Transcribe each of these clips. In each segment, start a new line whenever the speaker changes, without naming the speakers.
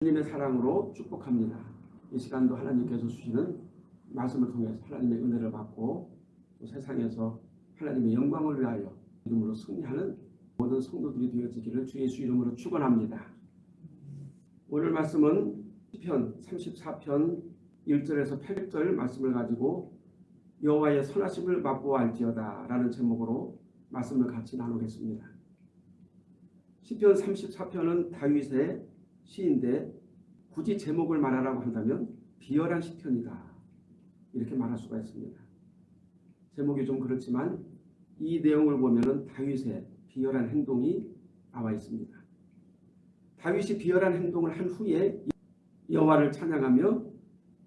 하나님의 사랑으로 축복합니다. 이 시간도 하나님께서 주시는 말씀을 통해서 하나님의 은혜를 받고 또 세상에서 하나님의 영광을 위하여 이름으로 승리하는 모든 성도들이 되어지기를 주 예수 이름으로 축원합니다. 오늘 말씀은 시편 34편 1절에서 8절 말씀을 가지고 여호와의 선하심을 맛보아할지어다 라는 제목으로 말씀을 같이 나누겠습니다. 시편 34편은 다윗의 시인데 굳이 제목을 말하라고 한다면 비열한 시편이다. 이렇게 말할 수가 있습니다. 제목이 좀 그렇지만 이 내용을 보면 다윗의 비열한 행동이 나와 있습니다. 다윗이 비열한 행동을 한 후에 여호와를 찬양하며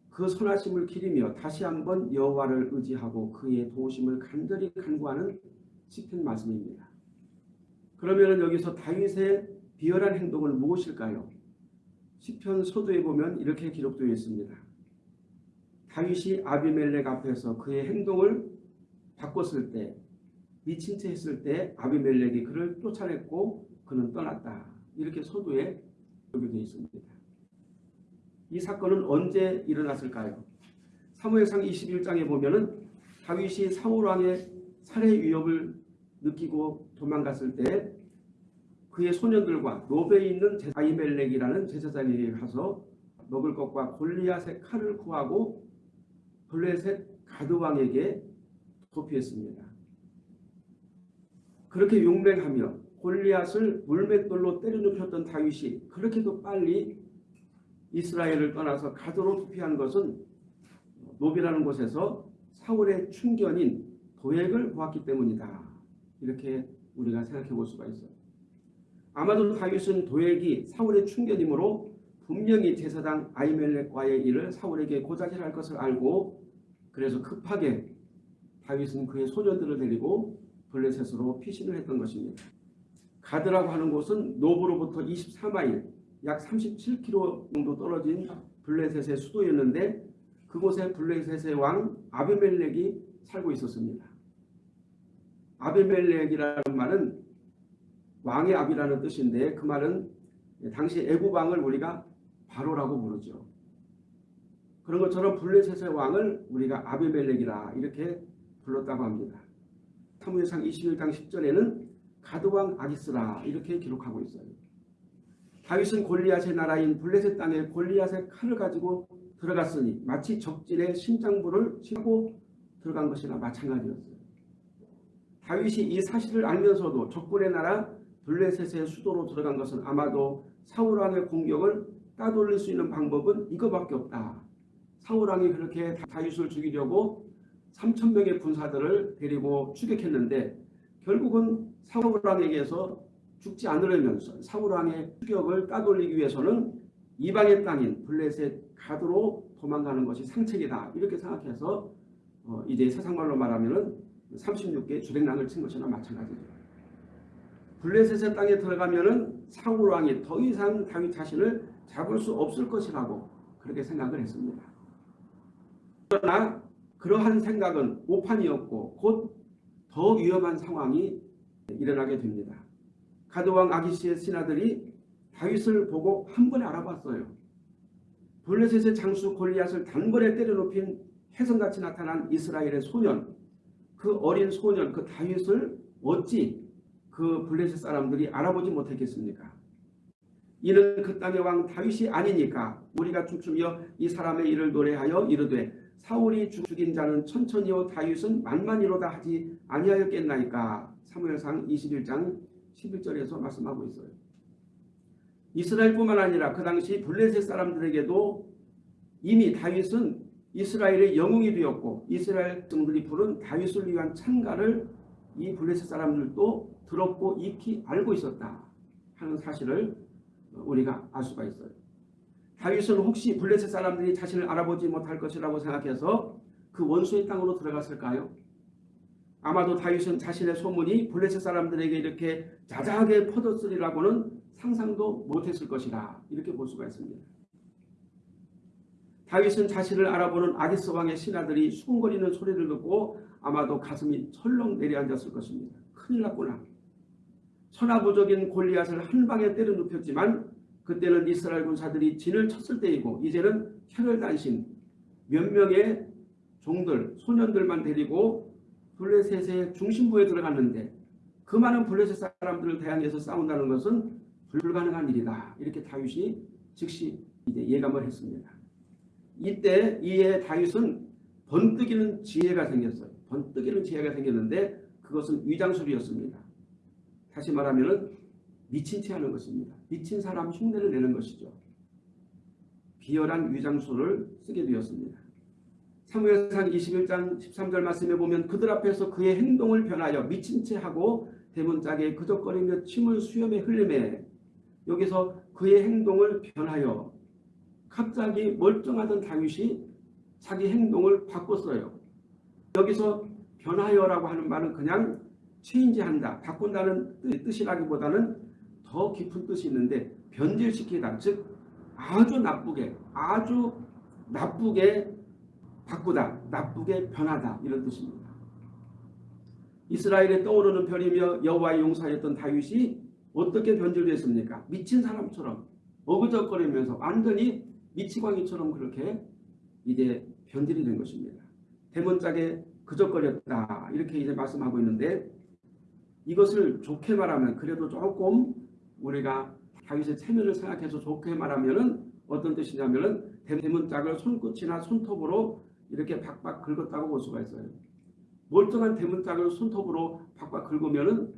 그 선하심을 기리며 다시 한번 여호와를 의지하고 그의 도우심을 간절히 간구하는 시편 말씀입니다. 그러면 여기서 다윗의 비열한 행동은 무엇일까요? 시편 소도에 보면 이렇게 기록되어 있습니다. 다윗이 아비멜렉 앞에서 그의 행동을 바꿨을 때 미친 채 했을 때 아비멜렉이 그를 쫓아냈고 그는 떠났다. 이렇게 소도에 기록되어 있습니다. 이 사건은 언제 일어났을까요? 사무엘상 21장에 보면 다윗이 사울왕의 살해 위협을 느끼고 도망갔을 때 그의 소년들과 노베에 있는 아이멜렉이라는 제사장에게 가서 먹을 것과 골리앗의 칼을 구하고 블레셋 가드왕에게 도피했습니다. 그렇게 용맹하며 골리앗을 물맷돌로 때려눕혔던 다윗이 그렇게도 빨리 이스라엘을 떠나서 가드로 도피한 것은 노비라는 곳에서 사울의 충견인 도액을 보았기 때문이다. 이렇게 우리가 생각해 볼 수가 있어요. 아마도 다윗은 도액이 사울의 충견이므로 분명히 제사장 아이멜렉과의 일을 사울에게 고자질할 것을 알고 그래서 급하게 다윗은 그의 소년들을 데리고 블레셋으로 피신을 했던 것입니다. 가드라고 하는 곳은 노브로부터 24마일 약 37km 정도 떨어진 블레셋의 수도였는데 그곳에 블레셋의 왕 아비멜렉이 살고 있었습니다. 아비멜렉이라는 말은 왕의 압이라는 뜻인데 그 말은 당시 애굽왕을 우리가 바로라고 부르죠. 그런 것처럼 블레셋의 왕을 우리가 아비멜렉이라 이렇게 불렀다고 합니다. 사무엘상 21장 10절에는 가드왕 아기스라 이렇게 기록하고 있어요. 다윗은 골리앗의 나라인 블레셋 땅에 골리앗의 칼을 가지고 들어갔으니 마치 적진의 심장부를 싣고 들어간 것이나 마찬가지였어요. 다윗이 이 사실을 알면서도 적군의 나라 블레셋의 수도로 들어간 것은 아마도 사울왕의 공격을 따돌릴 수 있는 방법은 이거밖에 없다. 사울왕이 그렇게 다윗을 죽이려고 3천명의 군사들을 데리고 추격했는데 결국은 사울왕에게서 죽지 않으려면 사울왕의 추격을 따돌리기 위해서는 이방의 땅인 블레셋 가드로 도망가는 것이 상책이다. 이렇게 생각해서 어 이제 세상말로 말하면 36개 주백랑을 친 것이나 마찬가지입니다. 블레셋의 땅에 들어가면은 사울 왕이 더 이상 다윗 자신을 잡을 수 없을 것이라고 그렇게 생각을 했습니다. 그러나 그러한 생각은 오판이었고 곧 더 위험한 상황이 일어나게 됩니다. 가드왕 아기시의 신하들이 다윗을 보고 한 번에 알아봤어요. 블레셋의 장수 골리앗을 단번에 때려눕힌 혜성같이 나타난 이스라엘의 소년 그 어린 소년 그 다윗을 어찌 그 블레셋 사람들이 알아보지 못했겠습니까? 이는 그 땅의 왕 다윗이 아니니까 우리가 춤추며 이 사람의 일을 노래하여 이르되 사울이 죽인 자는 천천히요 다윗은 만만이로다 하지 아니하였겠나이까 사무엘상 21장 11절에서 말씀하고 있어요. 이스라엘뿐만 아니라 그 당시 블레셋 사람들에게도 이미 다윗은 이스라엘의 영웅이 되었고 이스라엘 등들이 부른 다윗을 위한 찬가를 이 블레셋 사람들도 들었고 익히 알고 있었다 하는 사실을 우리가 알 수가 있어요. 다윗은 혹시 블레셋 사람들이 자신을 알아보지 못할 것이라고 생각해서 그 원수의 땅으로 들어갔을까요? 아마도 다윗은 자신의 소문이 블레셋 사람들에게 이렇게 자자하게 퍼졌으리라고는 상상도 못했을 것이다. 이렇게 볼 수가 있습니다. 다윗은 자신을 알아보는 아기스 왕의 신하들이 수군거리는 소리를 듣고 아마도 가슴이 철렁 내려앉았을 것입니다. 큰일 났구나. 천하부적인 골리앗을 한 방에 때려 눕혔지만 그때는 이스라엘 군사들이 진을 쳤을 때이고 이제는 혈혈단신 몇 명의 종들 소년들만 데리고 블레셋의 중심부에 들어갔는데 그 많은 블레셋 사람들을 대항해서 싸운다는 것은 불가능한 일이다. 이렇게 다윗이 즉시 이제 예감을 했습니다. 이때 이에 다윗은 번뜩이는 지혜가 생겼어요. 번뜩이는 지혜가 생겼는데 그것은 위장술이었습니다. 다시 말하면 미친 채 하는 것입니다. 미친 사람 흉내를 내는 것이죠. 비열한 위장술을 쓰게 되었습니다. 사무엘상 21장 13절 말씀에 보면 그들 앞에서 그의 행동을 변하여 미친 채 하고 대문짝에 그적거리며 침을 수염에 흘리매 여기서 그의 행동을 변하여 갑자기 멀쩡하던 다윗이 자기 행동을 바꿨어요. 여기서 변하여라고 하는 말은 그냥 체인지한다, 바꾼다는 뜻이라기보다는 더 깊은 뜻이 있는데 변질시키다, 즉 아주 나쁘게, 아주 나쁘게 바꾸다, 나쁘게 변하다 이런 뜻입니다. 이스라엘에 떠오르는 별이며 여호와의 용사였던 다윗이 어떻게 변질됐습니까? 미친 사람처럼 어그적거리면서 완전히 미치광이처럼 그렇게 이제 변질이 된 것입니다. 대문짝에 그적거렸다 이렇게 이제 말씀하고 있는데 이것을 좋게 말하면 그래도 조금 우리가 다윗의 체면을 생각해서 좋게 말하면은 어떤 뜻이냐면은 대문짝을 손끝이나 손톱으로 이렇게 박박 긁었다고 볼 수가 있어요. 멀쩡한 대문짝을 손톱으로 박박 긁으면은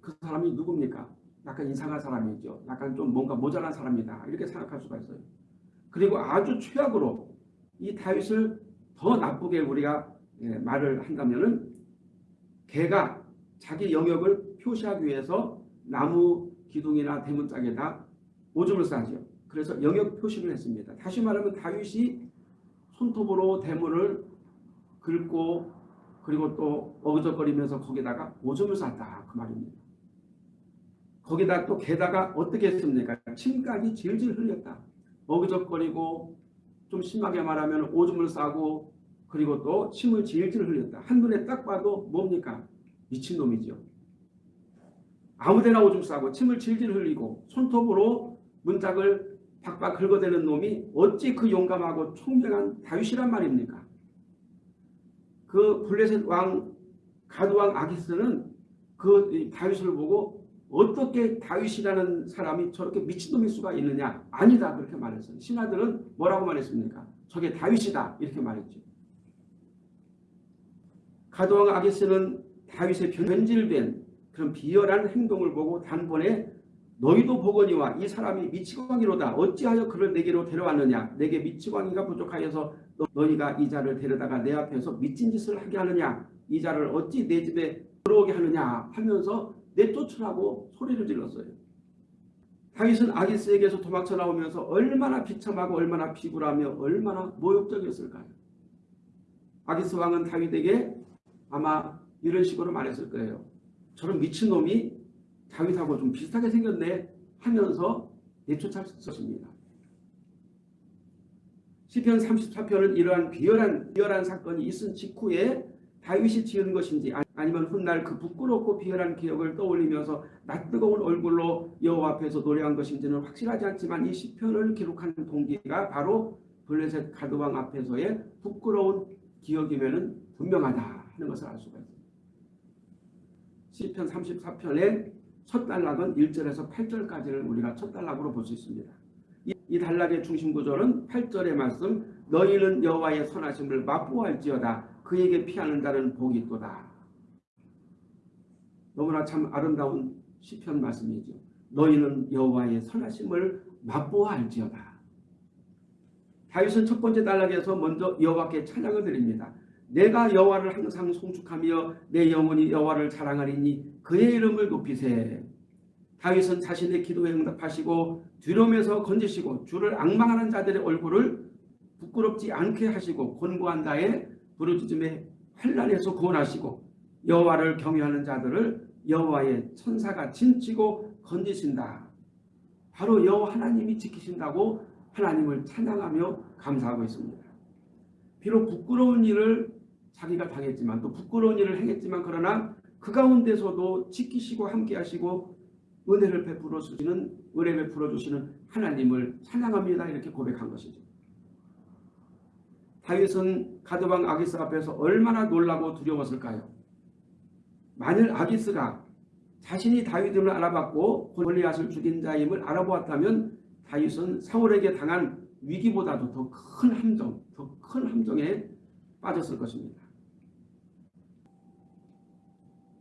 그 사람이 누굽니까? 약간 이상한 사람이죠. 약간 좀 뭔가 모자란 사람이다. 이렇게 생각할 수가 있어요. 그리고 아주 최악으로 이 다윗을 더 나쁘게 우리가 예, 말을 한다면은 개가 자기 영역을 표시하기 위해서 나무 기둥이나 대문짝에다 오줌을 싸죠. 그래서 영역 표시를 했습니다. 다시 말하면 다윗이 손톱으로 대문을 긁고 그리고 또 어그적거리면서 거기다가 오줌을 쌌다 그 말입니다. 거기다 또 게다가 어떻게 했습니까? 침까지 질질 흘렸다. 어그적거리고 좀 심하게 말하면 오줌을 싸고 그리고 또 침을 질질 흘렸다. 한눈에 딱 봐도 뭡니까? 미친놈이죠. 아무데나 오줌 싸고 침을 질질 흘리고 손톱으로 문짝을 박박 긁어대는 놈이 어찌 그 용감하고 총명한 다윗이란 말입니까? 그 블레셋 왕 가두왕 아기스는 그 다윗을 보고 어떻게 다윗이라는 사람이 저렇게 미친놈일 수가 있느냐? 아니다 그렇게 말했어요. 신하들은 뭐라고 말했습니까? 저게 다윗이다 이렇게 말했죠. 가도왕 아기스는 다윗의 변질된 그런 비열한 행동을 보고 단번에 너희도 보거니와 이 사람이 미치광이로다. 어찌하여 그를 내게로 데려왔느냐. 내게 미치광이가 부족하여서 너희가 이 자를 데려다가 내 앞에서 미친 짓을 하게 하느냐. 이 자를 어찌 내 집에 들어오게 하느냐 하면서 내쫓으라고 소리를 질렀어요. 다윗은 아기스에게서 도망쳐 나오면서 얼마나 비참하고 얼마나 비굴하며 얼마나 모욕적이었을까요? 아기스 왕은 다윗에게 아마 이런 식으로 말했을 거예요. 저런 미친놈이 다윗하고 좀 비슷하게 생겼네 하면서 내쫓았었습니다. 시편 34편은 이러한 비열한 비열한 사건이 있은 직후에 다윗이 지은 것인지 아니면 훗날 그 부끄럽고 비열한 기억을 떠올리면서 낯뜨거운 얼굴로 여호와 앞에서 노래한 것인지는 확실하지 않지만 이 시편을 기록하는 동기가 바로 블레셋 가드왕 앞에서의 부끄러운 기억이면 분명하다 하는 것을 알 수가 있습니다. 시편 34편의 첫 단락은 1절에서 8절까지를 우리가 첫 단락으로 볼 수 있습니다. 이, 이 단락의 중심 구조는 8절의 말씀 너희는 여호와의 선하심을 맛보할지어다 그에게 피하는 자는 복이 있도다. 너무나 참 아름다운 시편 말씀이죠. 너희는 여호와의 선하심을 맛보할지어다. 다윗은 첫 번째 단락에서 먼저 여호와께 찬양을 드립니다. 내가 여호와를 항상 송축하며 내 영혼이 여호와를 자랑하리니 그의 이름을 높이세. 다윗은 자신의 기도에 응답하시고 뒤로면서 건지시고 주를 악망하는 자들의 얼굴을 부끄럽지 않게 하시고 권고한 자의 부르짖음에 환란에서 구원하시고 여호와를 경외하는 자들을 여호와의 천사가 진치고 건지신다. 바로 여호와 하나님이 지키신다고 하나님을 찬양하며 감사하고 있습니다. 비록 부끄러운 일을 자기가 당했지만 또 부끄러운 일을 행했지만 그러나 그 가운데서도 지키시고 함께 하시고 은혜를 베풀어 주시는 은혜 베풀어 주시는 하나님을 찬양합니다. 이렇게 고백한 것이죠. 다윗은 가드왕 아기스 앞에서 얼마나 놀라고 두려웠을까요? 만일 아기스가 자신이 다윗임을 알아봤고 골리앗을 죽인 자임을 알아보았다면 다윗은 사울에게 당한 위기보다도 더 큰 함정, 더 큰 함정에 빠졌을 것입니다.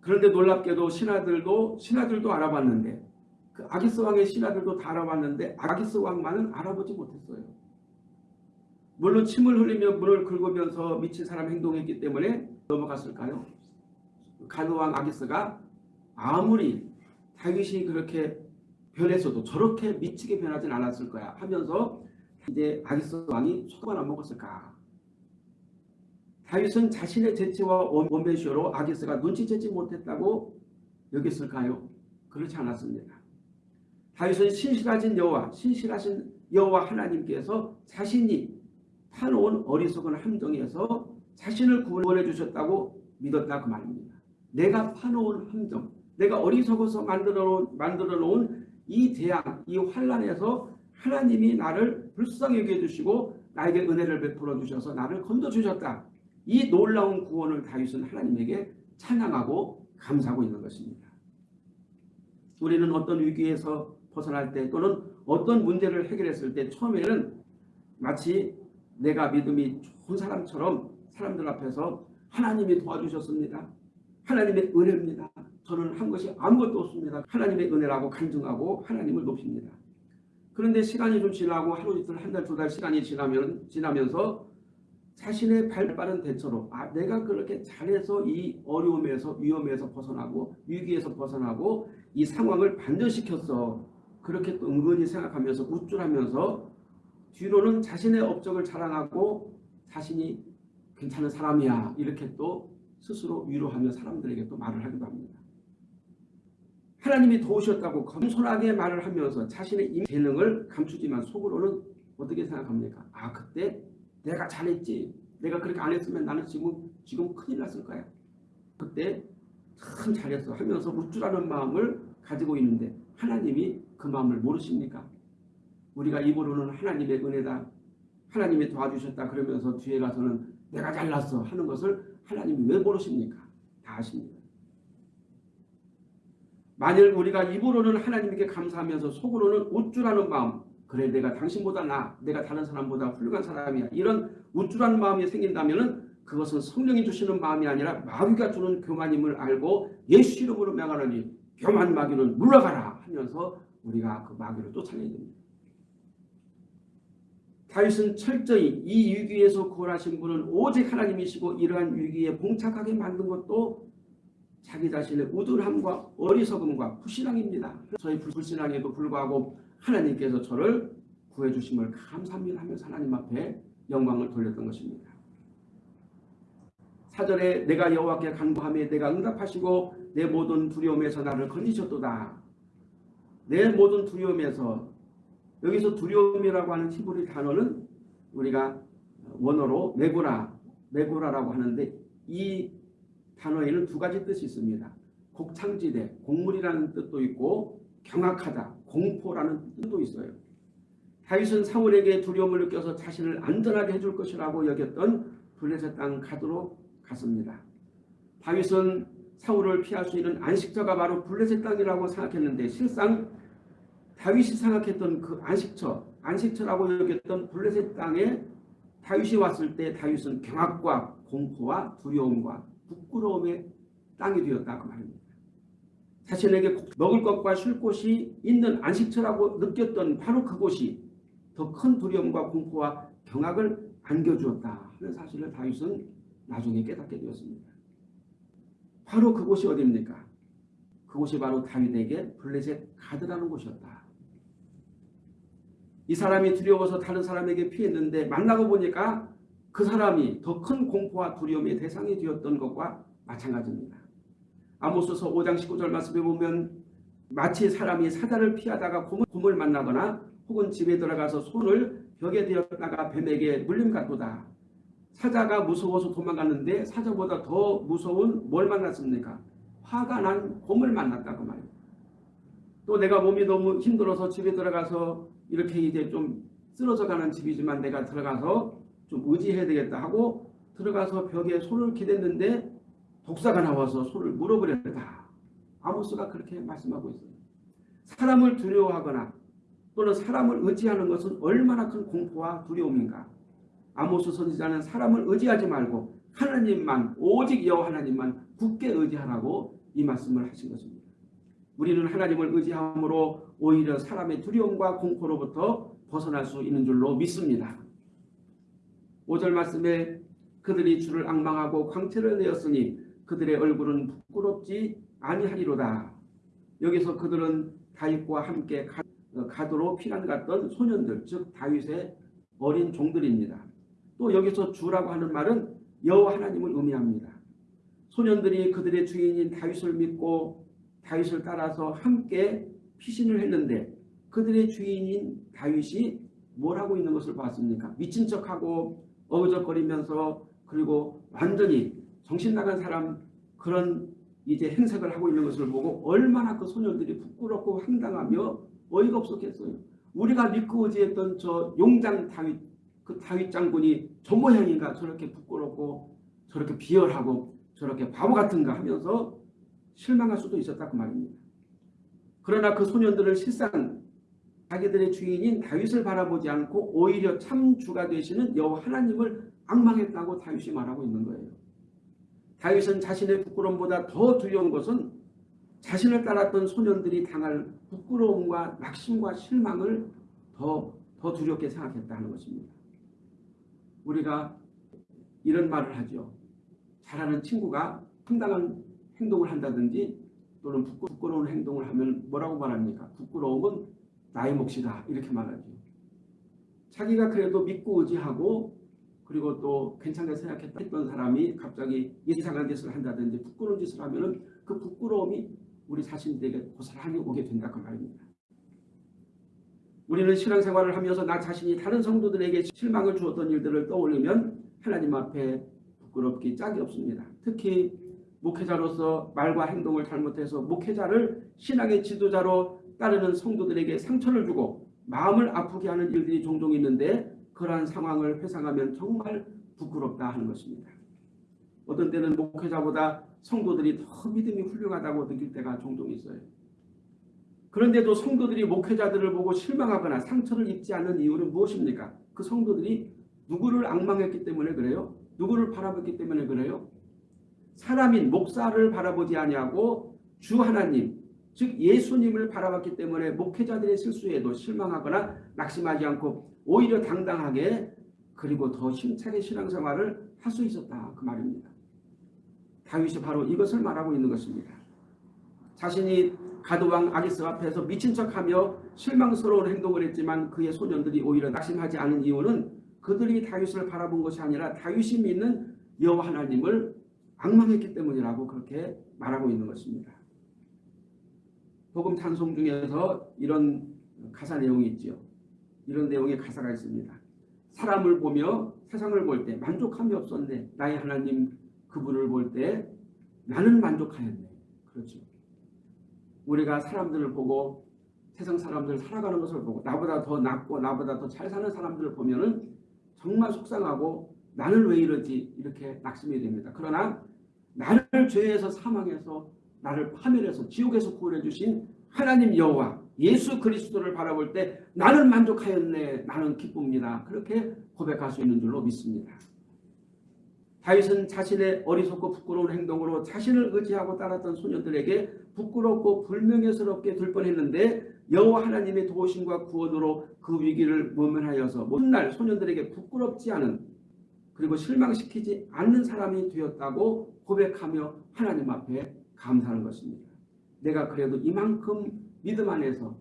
그런데 놀랍게도 신하들도 신하들도 알아봤는데 그 아기스 왕의 신하들도 다 알아봤는데 아기스 왕만은 알아보지 못했어요. 물론 침을 흘리며 문을 긁으면서 미친 사람 행동했기 때문에 넘어갔을까요? 가드왕 아기스가 아무리 다윗이 그렇게 변했어도 저렇게 미치게 변하진 않았을 거야 하면서 이제 아기스 왕이 소금을 안 먹었을까? 다윗은 자신의 재치와 원배쇼로 아기스가 눈치채지 못했다고 여겼을까요? 그렇지 않았습니다. 다윗은 신실하신 여호와, 신실하신 여호와 하나님께서 자신이 파놓은 어리석은 함정에서 자신을 구원해 주셨다고 믿었다 그 말입니다. 내가 파놓은 함정, 내가 어리석어서 만들어 놓은, 만들어 놓은 이 재앙, 이 환란에서 하나님이 나를 불쌍히 여겨 주시고 나에게 은혜를 베풀어 주셔서 나를 건져 주셨다. 이 놀라운 구원을 다윗은 하나님에게 찬양하고 감사하고 있는 것입니다. 우리는 어떤 위기에서 벗어날 때 또는 어떤 문제를 해결했을 때 처음에는 마치 내가 믿음이 좋은 사람처럼 사람들 앞에서 하나님이 도와주셨습니다. 하나님의 은혜입니다. 저는 한 것이 아무것도 없습니다. 하나님의 은혜라고 간증하고 하나님을 높입니다. 그런데 시간이 좀 지나고 하루 이틀 한 달 두 달 시간이 지나면 지나면서 자신의 발빠른 대처로 아 내가 그렇게 잘해서 이 어려움에서 위험에서 벗어나고 위기에서 벗어나고 이 상황을 반전시켰어. 그렇게 또 은근히 생각하면서 우쭐하면서 뒤로는 자신의 업적을 자랑하고 자신이 괜찮은 사람이야 이렇게 또 스스로 위로하며 사람들에게 또 말을 하기도 합니다. 하나님이 도우셨다고 겸손하게 말을 하면서 자신의 재능을 감추지만 속으로는 어떻게 생각합니까? 아 그때 내가 잘했지. 내가 그렇게 안 했으면 나는 지금 지금 큰일 났을 거야. 그때 참 잘했어 하면서 우쭐하는 마음을 가지고 있는데 하나님이 그 마음을 모르십니까? 우리가 입으로는 하나님의 은혜다. 하나님이 도와주셨다 그러면서 뒤에 가서는 내가 잘났어 하는 것을 하나님이 왜 모르십니까? 다 아십니다. 만일 우리가 입으로는 하나님께 감사하면서 속으로는 우쭐하는 마음 그래 내가 당신보다 나 내가 다른 사람보다 훌륭한 사람이야 이런 우쭐한 마음이 생긴다면 그것은 성령이 주시는 마음이 아니라 마귀가 주는 교만임을 알고 예수 이름으로 명하노니 교만 마귀는 물러가라 하면서 우리가 그 마귀를 쫓아내야 됩니다. 다윗은 철저히 이 위기에서 구원하신 분은 오직 하나님이시고 이러한 위기에 봉착하게 만든 것도 자기 자신의 우둔함과 어리석음과 불신앙입니다. 저희 불신앙에도 불구하고 하나님께서 저를 구해주심을 감사합니다 하면서 하나님 앞에 영광을 돌렸던 것입니다. 사절에 내가 여호와께 간구하며 내가 응답하시고 내 모든 두려움에서 나를 건지셨도다. 내 모든 두려움에서 여기서 두려움이라고 하는 히브리 단어는 우리가 원어로 메고라, 메고라라고 하는데 이 단어에는 두 가지 뜻이 있습니다. 곡창지대, 곡물이라는 뜻도 있고 경악하다, 공포라는 뜻도 있어요. 다윗은 사울에게 두려움을 느껴서 자신을 안전하게 해줄 것이라고 여겼던 블레셋 땅 가도로 갔습니다. 다윗은 사울을 피할 수 있는 안식처가 바로 블레셋 땅이라고 생각했는데 실상 다윗이 생각했던 그 안식처, 안식처라고 여겼던 블레셋 땅에 다윗이 왔을 때 다윗은 경악과 공포와 두려움과 부끄러움의 땅이 되었다 그 말입니다. 자신에게 먹을 것과 쉴 곳이 있는 안식처라고 느꼈던 바로 그곳이 더 큰 두려움과 공포와 경악을 안겨주었다 하는 사실을 다윗은 나중에 깨닫게 되었습니다. 바로 그곳이 어디입니까? 그곳이 바로 다윗에게 블레셋 가드라는 곳이었다. 이 사람이 두려워서 다른 사람에게 피했는데 만나고 보니까 그 사람이 더 큰 공포와 두려움의 대상이 되었던 것과 마찬가지입니다. 아모스서 5장 19절 말씀에 보면 마치 사람이 사자를 피하다가 곰을 만나거나 혹은 집에 들어가서 손을 벽에 대었다가 뱀에게 물림 같도다. 사자가 무서워서 도망갔는데 사자보다 더 무서운 뭘 만났습니까? 화가 난 곰을 만났다고 말이에요. 또 내가 몸이 너무 힘들어서 집에 들어가서 이렇게 이제 좀 쓰러져 가는 집이지만 내가 들어가서 좀 의지해야 되겠다 하고 들어가서 벽에 손을 기댔는데 독사가 나와서 손을 물어버렸다. 아모스가 그렇게 말씀하고 있어요. 사람을 두려워하거나 또는 사람을 의지하는 것은 얼마나 큰 공포와 두려움인가. 아모스 선지자는 사람을 의지하지 말고 하나님만 오직 여호와 하나님만 굳게 의지하라고 이 말씀을 하신 것입니다. 우리는 하나님을 의지함으로 오히려 사람의 두려움과 공포로부터 벗어날 수 있는 줄로 믿습니다. 5절 말씀에 그들이 주를 악망하고 광채를 내었으니 그들의 얼굴은 부끄럽지 아니하리로다. 여기서 그들은 다윗과 함께 어, 가도로 피난 갔던 소년들 즉 다윗의 어린 종들입니다. 또 여기서 주라고 하는 말은 여호와 하나님을 의미합니다. 소년들이 그들의 주인인 다윗을 믿고 다윗을 따라서 함께 피신을 했는데 그들의 주인인 다윗이 뭘 하고 있는 것을 봤습니까? 미친 척하고 어그적거리면서 그리고 완전히 정신 나간 사람 그런 이제 행색을 하고 있는 것을 보고 얼마나 그 소년들이 부끄럽고 황당하며 어이가 없었겠어요. 우리가 믿고 의지했던 저 용장 다윗 그 다윗 장군이 저 모양인가 저렇게 부끄럽고 저렇게 비열하고 저렇게 바보 같은가 하면서 실망할 수도 있었다 그 말입니다. 그러나 그 소년들은 실상 자기들의 주인인 다윗을 바라보지 않고 오히려 참 주가 되시는 여호와 하나님을 악망했다고 다윗이 말하고 있는 거예요. 다윗은 자신의 부끄러움보다 더 두려운 것은 자신을 따랐던 소년들이 당할 부끄러움과 낙심과 실망을 더, 더 두렵게 생각했다는 것입니다. 우리가 이런 말을 하죠. 잘하는 친구가 상당한 행동을 한다든지 또는 부끄러운 행동을 하면 뭐라고 말합니까? 부끄러움은 나의 몫이다 이렇게 말하죠. 자기가 그래도 믿고 의지하고 그리고 또 괜찮게 생각했던 사람이 갑자기 이상한 짓을 한다든지 부끄러운 짓을 하면 그 부끄러움이 우리 자신들에게 고스란히 오게 된다 그 말입니다. 우리는 신앙생활을 하면서 나 자신이 다른 성도들에게 실망을 주었던 일들을 떠올리면 하나님 앞에 부끄럽기 짝이 없습니다. 특히 목회자로서 말과 행동을 잘못해서 목회자를 신앙의 지도자로 따르는 성도들에게 상처를 주고 마음을 아프게 하는 일들이 종종 있는데 그러한 상황을 회상하면 정말 부끄럽다 하는 것입니다. 어떤 때는 목회자보다 성도들이 더 믿음이 훌륭하다고 느낄 때가 종종 있어요. 그런데도 성도들이 목회자들을 보고 실망하거나 상처를 입지 않는 이유는 무엇입니까? 그 성도들이 누구를 악망했기 때문에 그래요? 누구를 바라봤기 때문에 그래요? 사람인 목사를 바라보지 아니하고 주 하나님 즉 예수님을 바라봤기 때문에 목회자들의 실수에도 실망하거나 낙심하지 않고 오히려 당당하게 그리고 더 힘차게 신앙생활을 할 수 있었다 그 말입니다. 다윗이 바로 이것을 말하고 있는 것입니다. 자신이 가드왕 아기스 앞에서 미친 척하며 실망스러운 행동을 했지만 그의 소년들이 오히려 낙심하지 않은 이유는 그들이 다윗을 바라본 것이 아니라 다윗이 믿는 여호와 하나님을 악망했기 때문이라고 그렇게 말하고 있는 것입니다. 복음 찬송 중에서 이런 가사 내용이 있죠. 이런 내용의 가사가 있습니다. 사람을 보며 세상을 볼 때 만족함이 없었네. 나의 하나님 그분을 볼 때 나는 만족하였네. 그렇죠. 우리가 사람들을 보고 세상 사람들 살아가는 것을 보고 나보다 더 낫고 나보다 더 잘 사는 사람들을 보면 은 정말 속상하고 나는 왜 이러지 이렇게 낙심이 됩니다. 그러나 나를 죄에서 사망해서 나를 파멸해서 지옥에서 구원해 주신 하나님 여호와 예수 그리스도를 바라볼 때 나는 만족하였네 나는 기쁩니다. 그렇게 고백할 수 있는 줄로 믿습니다. 다윗은 자신의 어리석고 부끄러운 행동으로 자신을 의지하고 따랐던 소녀들에게 부끄럽고 불명예스럽게 될 뻔했는데 여호와 하나님의 도우심과 구원으로 그 위기를 모면하여서 훗날 소년들에게 부끄럽지 않은 그리고 실망시키지 않는 사람이 되었다고 고백하며 하나님 앞에 감사하는 것입니다. 내가 그래도 이만큼 믿음 안에서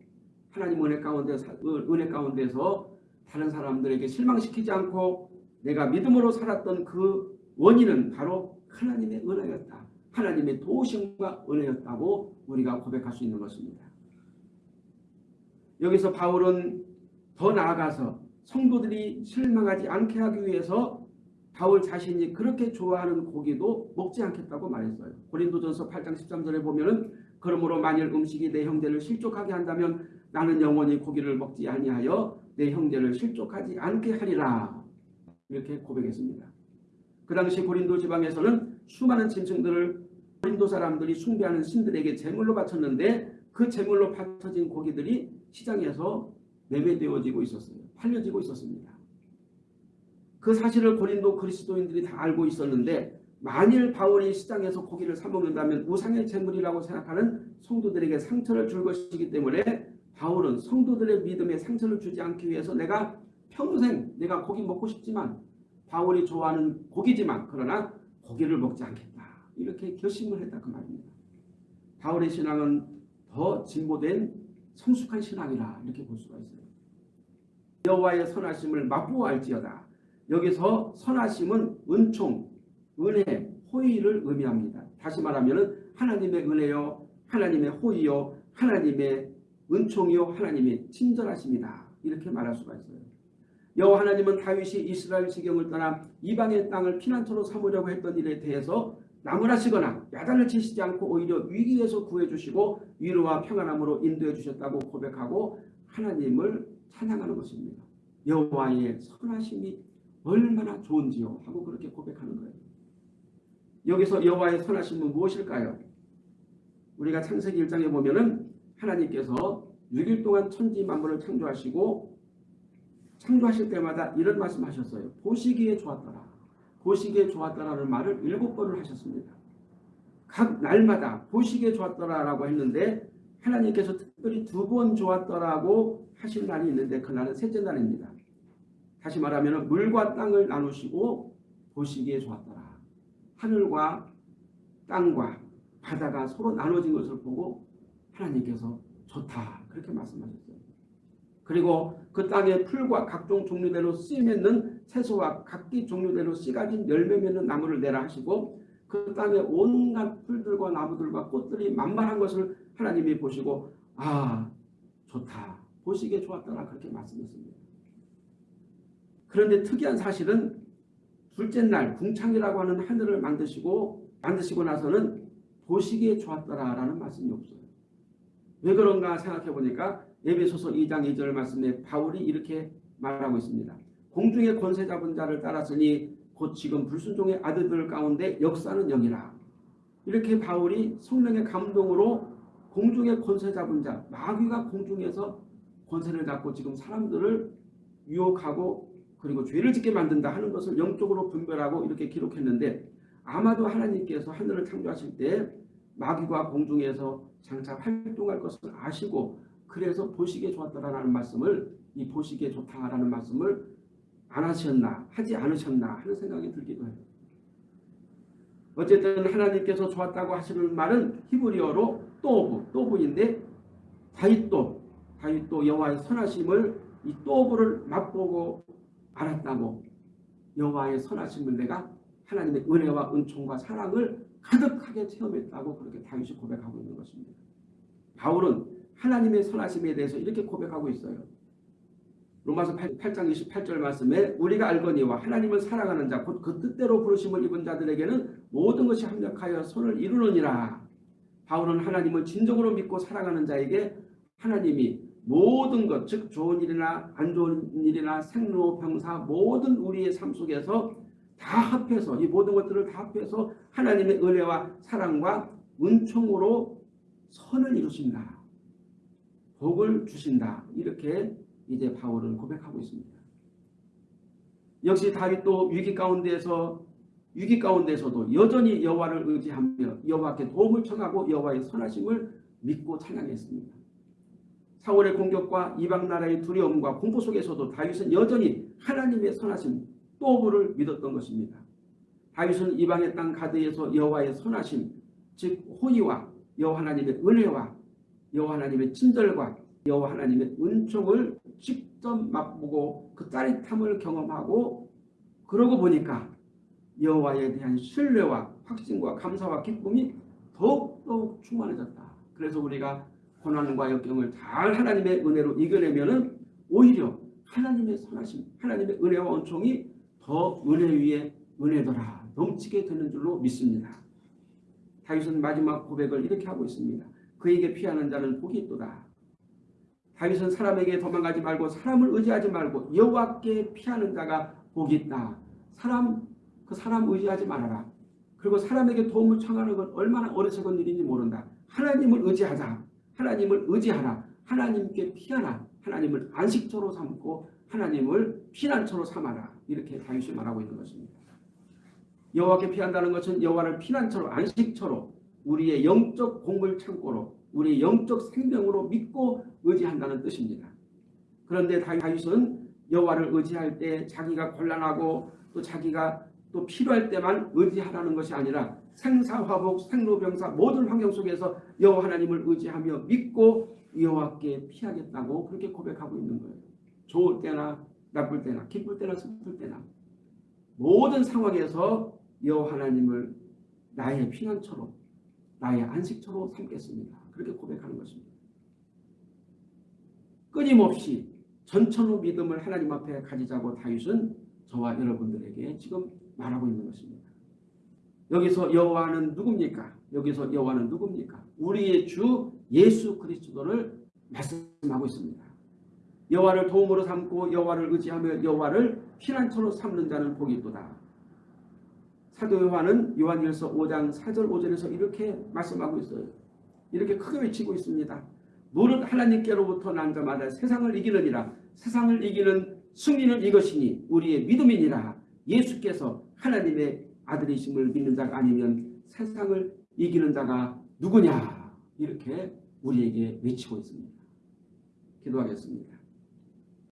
하나님 은혜 가운데 은혜 가운데서 다른 사람들에게 실망시키지 않고 내가 믿음으로 살았던 그 원인은 바로 하나님의 은혜였다. 하나님의 도우심과 은혜였다고 우리가 고백할 수 있는 것입니다. 여기서 바울은 더 나아가서 성도들이 실망하지 않게 하기 위해서 바울 자신이 그렇게 좋아하는 고기도 먹지 않겠다고 말했어요. 고린도전서 8장 13절에 보면 은 그러므로 만일 음식이 내 형제를 실족하게 한다면 나는 영원히 고기를 먹지 아니하여 내 형제를 실족하지 않게 하리라. 이렇게 고백했습니다. 그 당시 고린도 지방에서는 수많은 짐승들을 고린도 사람들이 숭배하는 신들에게 제물로 바쳤는데 그 제물로 바쳐진 고기들이 시장에서 매매되어지고 있었어요. 팔려지고 있었습니다. 그 사실을 고린도 그리스도인들이 다 알고 있었는데 만일 바울이 시장에서 고기를 사 먹는다면 우상의 제물이라고 생각하는 성도들에게 상처를 줄 것이기 때문에 바울은 성도들의 믿음에 상처를 주지 않기 위해서 내가 평생 내가 고기 먹고 싶지만 바울이 좋아하는 고기지만 그러나 고기를 먹지 않겠다. 이렇게 결심을 했다 그 말입니다. 바울의 신앙은 더 진보된 성숙한 신앙이라 이렇게 볼 수가 있어요. 여호와의 선하심을 맛보알지어다. 여기서 선하심은 은총, 은혜, 호의를 의미합니다. 다시 말하면 하나님의 은혜요, 하나님의 호의요, 하나님의 은총이요, 하나님의 친절하심이다. 이렇게 말할 수가 있어요. 여호와 하나님은 다윗이 이스라엘 지경을 떠나 이방의 땅을 피난처로 삼으려고 했던 일에 대해서 나무라시거나 야단을 치시지 않고 오히려 위기에서 구해주시고 위로와 평안함으로 인도해 주셨다고 고백하고 하나님을 찬양하는 것입니다. 여호와의 선하심이 얼마나 좋은지요 하고 그렇게 고백하는 거예요. 여기서 여호와의 선하심은 무엇일까요? 우리가 창세기 1장에 보면 은 하나님께서 6일 동안 천지 만물을 창조하시고 창조하실 때마다 이런 말씀하셨어요. 보시기에 좋았더라. 보시기에 좋았더라는 말을 일곱 번을 하셨습니다. 각 날마다 보시기에 좋았더라라고 했는데 하나님께서 특별히 두 번 좋았더라고 하실 날이 있는데 그날은 셋째 날입니다. 다시 말하면 물과 땅을 나누시고 보시기에 좋았더라. 하늘과 땅과 바다가 서로 나눠진 것을 보고 하나님께서 좋다 그렇게 말씀하셨어요. 그리고 그 땅의 풀과 각종 종류대로 씨 맺는 채소와 각기 종류대로 씨 가진 열매 맺는 나무를 내라 하시고 그 땅에 온갖 풀들과 나무들과 꽃들이 만만한 것을 하나님이 보시고 아 좋다 보시기에 좋았더라 그렇게 말씀했습니다. 그런데 특이한 사실은 둘째 날 궁창이라고 하는 하늘을 만드시고 만드시고 나서는 보시기에 좋았더라라는 말씀이 없어요. 왜 그런가 생각해 보니까 예배소서 2장 2절 말씀에 바울이 이렇게 말하고 있습니다. 공중의 권세 잡은 자를 따랐으니 곧 지금 불순종의 아들들 가운데 역사는 영이라. 이렇게 바울이 성령의 감동으로 공중의 권세 잡은 자, 마귀가 공중에서 권세를 잡고 지금 사람들을 유혹하고 그리고 죄를 짓게 만든다 하는 것을 영적으로 분별하고 이렇게 기록했는데 아마도 하나님께서 하늘을 창조하실 때 마귀가 공중에서 장차 활동할 것을 아시고 그래서 보시기에 좋았다라는 말씀을 이 보시기에 좋다라는 말씀을 안 하셨나 하지 않으셨나 하는 생각이 들기도 해요. 어쨌든 하나님께서 좋았다고 하시는 말은 히브리어로 또브, 또브인데 다윗도 다윗도 여호와의 선하심을 이 또브를 맛보고 알았다고 여호와의 선하심을 내가 하나님의 은혜와 은총과 사랑을 가득하게 체험했다고 그렇게 다윗이 고백하고 있는 것입니다. 바울은 하나님의 선하심에 대해서 이렇게 고백하고 있어요. 로마서 8, 장 28절 말씀에 우리가 알거니와 하나님을 사랑하는 자 곧 그 뜻대로 부르심을 입은 자들에게는 모든 것이 합력하여 손을 이루느니라. 바울은 하나님을 진정으로 믿고 사랑하는 자에게 하나님이 모든 것, 즉 좋은 일이나 안 좋은 일이나 생로, 병사 모든 우리의 삶 속에서 다 합해서 이 모든 것들을 다 합해서 하나님의 은혜와 사랑과 은총으로 선을 이루신다. 복을 주신다. 이렇게 이제 바울은 고백하고 있습니다. 역시 다윗도 위기 가운데서 위기 가운데서도 여전히 여호와를 의지하며 여호와께 도움을 청하고 여호와의 선하심을 믿고 찬양했습니다. 사울의 공격과 이방 나라의 두려움과 공포 속에서도 다윗은 여전히 하나님의 선하심 또부를 믿었던 것입니다. 다윗은 이방의 땅 가드에서 여호와의 선하심 즉 호의와 여호와 하나님의 은혜와 여호와 하나님의 친절과 여호와 하나님의 은총을 직접 맛보고 그 짜릿함을 경험하고 그러고 보니까 여호와에 대한 신뢰와 확신과 감사와 기쁨이 더욱더욱 충만해졌다. 그래서 우리가 고난과 역경을 잘 하나님의 은혜로 이겨내면 오히려 하나님의 선하심, 하나님의 은혜와 은총이 더 은혜 위에 은혜더라 넘치게 되는 줄로 믿습니다. 다윗은 마지막 고백을 이렇게 하고 있습니다. 그에게 피하는 자는 복이 있도다. 다윗은 사람에게 도망가지 말고 사람을 의지하지 말고 여호와께 피하는 자가 복이 있다. 사람 그 사람 의지하지 말아라. 그리고 사람에게 도움을 청하는 건 얼마나 어리석은 일인지 모른다. 하나님을 의지하자. 하나님을 의지하라. 하나님께 피하라. 하나님을 안식처로 삼고 하나님을 피난처로 삼아라. 이렇게 다윗이 말하고 있는 것입니다. 여호와께 피한다는 것은 여호와를 피난처로 안식처로 우리의 영적 공물 창고로 우리의 영적 생명으로 믿고 의지한다는 뜻입니다. 그런데 다윗은 여호와를 의지할 때 자기가 곤란하고 또 자기가 또 필요할 때만 의지하라는 것이 아니라 생사화복, 생로병사 모든 환경 속에서 여호와 하나님을 의지하며 믿고 여호와께 피하겠다고 그렇게 고백하고 있는 거예요. 좋을 때나 나쁠 때나 기쁠 때나 슬플 때나 모든 상황에서 여호와 하나님을 나의 피난처로 나의 안식처로 삼겠습니다. 그렇게 고백하는 것입니다. 끊임없이 전천후 믿음을 하나님 앞에 가지자고 다윗은 저와 여러분들에게 지금 말하고 있는 것입니다. 여기서 여호와는 누굽니까? 여기서 여호와는 누굽니까? 우리의 주 예수 그리스도를 말씀하고 있습니다. 여호와를 도움으로 삼고 여호와를 의지하며 여호와를 피난처로 삼는 자는 복이 있도다. 사도 요한은 요한일서 5장 4절 5절에서 이렇게 말씀하고 있어요. 이렇게 크게 외치고 있습니다. 무릇 하나님께로부터 난 자마다 세상을 이기느니라. 세상을 이기는 승리는 이것이니 우리의 믿음이니라. 예수께서 하나님의 아들이심을 믿는 자가 아니면 세상을 이기는 자가 누구냐. 이렇게 우리에게 외치고 있습니다. 기도하겠습니다.